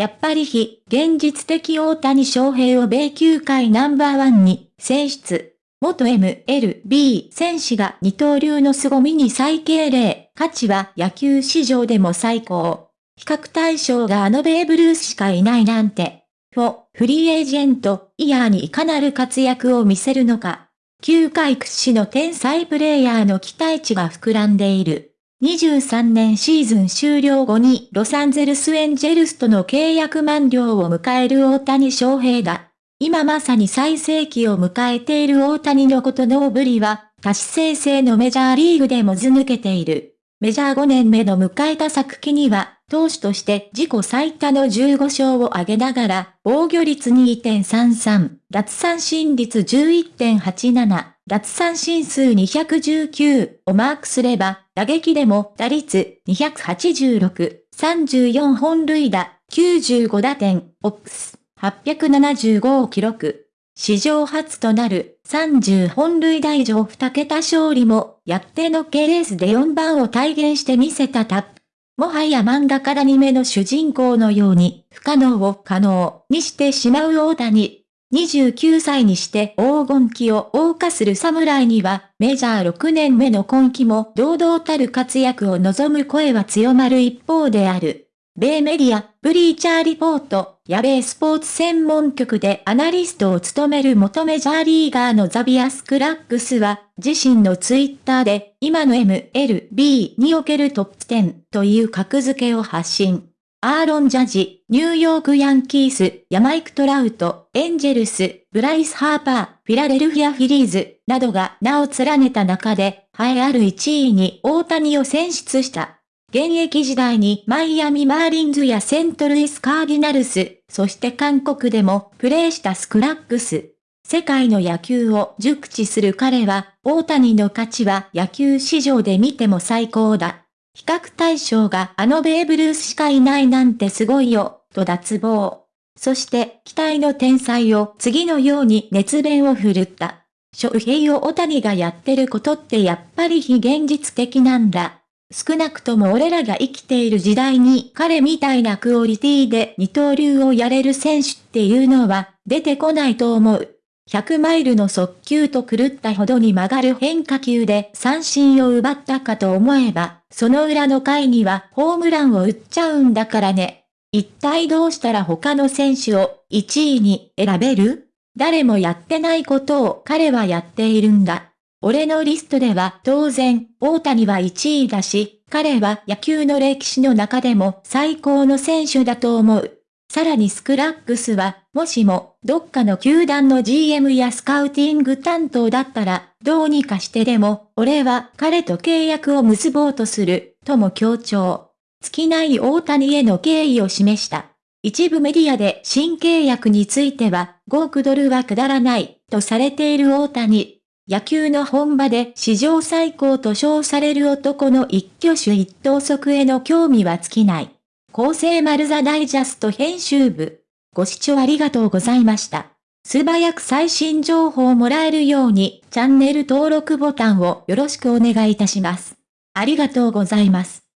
やっぱり非現実的大谷翔平を米球界ナンバーワンに選出。元 MLB 選手が二刀流の凄みに再敬礼、価値は野球史上でも最高。比較対象があのベーブルースしかいないなんて。フ、フリーエージェント、イヤーにいかなる活躍を見せるのか。球界屈指の天才プレイヤーの期待値が膨らんでいる。23年シーズン終了後にロサンゼルスエンジェルスとの契約満了を迎える大谷翔平だ。今まさに最盛期を迎えている大谷のことのぶりは、多種生成のメジャーリーグでもず抜けている。メジャー5年目の迎えた昨季には、投手として自己最多の15勝を挙げながら、防御率2.33、奪三振率11.87、奪三振数219をマークすれば、打撃でも打率286、34本塁打、95打点、オックス。875を記録。史上初となる30本塁打以上2桁勝利もやっての系レースで4番を体現してみせたタップ。もはや漫画から2目の主人公のように不可能を可能にしてしまう大谷。29歳にして黄金期を謳歌する侍にはメジャー6年目の今季も堂々たる活躍を望む声は強まる一方である。米メディア、ブリーチャーリポート、や米スポーツ専門局でアナリストを務める元メジャーリーガーのザビアス・クラックスは、自身のツイッターで、今の MLB におけるトップ10という格付けを発信。アーロン・ジャッジ、ニューヨーク・ヤンキース、マイク・トラウト、エンジェルス、ブライス・ハーパー、フィラデルフィア・フィリーズ、などが名を連ねた中で、栄えある1位に大谷を選出した。現役時代にマイアミマーリンズやセントルイスカーディナルス、そして韓国でもプレーしたスクラックス。世界の野球を熟知する彼は、大谷の価値は野球史上で見ても最高だ。比較対象があのベーブルースしかいないなんてすごいよ、と脱帽。そして、期待の天才を次のように熱弁を振るった。翔平を大谷がやってることってやっぱり非現実的なんだ。少なくとも俺らが生きている時代に彼みたいなクオリティで二刀流をやれる選手っていうのは出てこないと思う。100マイルの速球と狂ったほどに曲がる変化球で三振を奪ったかと思えば、その裏の回にはホームランを打っちゃうんだからね。一体どうしたら他の選手を1位に選べる？誰もやってないことを彼はやっているんだ。俺のリストでは当然、大谷は1位だし、彼は野球の歴史の中でも最高の選手だと思う。さらにスクラックスは、もしも、どっかの球団の GM やスカウティング担当だったら、どうにかしてでも、俺は彼と契約を結ぼうとする、とも強調。尽きない大谷への敬意を示した。一部メディアで新契約については、5億ドルはくだらない、とされている大谷。野球の本場で史上最高と称される男の一挙手一投足への興味は尽きない。厚生丸ザダイジャスト編集部。ご視聴ありがとうございました。素早く最新情報をもらえるようにチャンネル登録ボタンをよろしくお願いいたします。ありがとうございます。